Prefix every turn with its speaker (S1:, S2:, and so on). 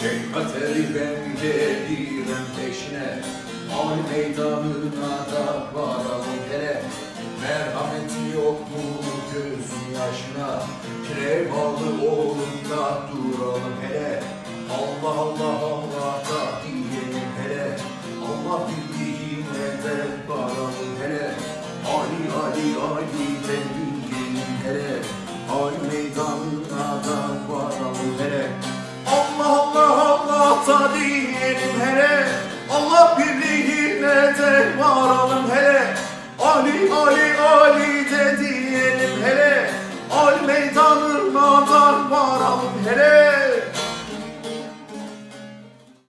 S1: Şefkatleri ben gelirim peşine Ali meydanına da varalım hele. Merhameti yok mu gözün yaşına? Krevalı olup da duralım hele. Allah Allah Allah da diyelim hele. Allah bildiğine de varalım hele. Ali Ali Ali de diyelim hele. Ali meydanına da varalım Diyelim hele. Allah birliğine de varalım hele. Ali Ali Ali de diyelim hele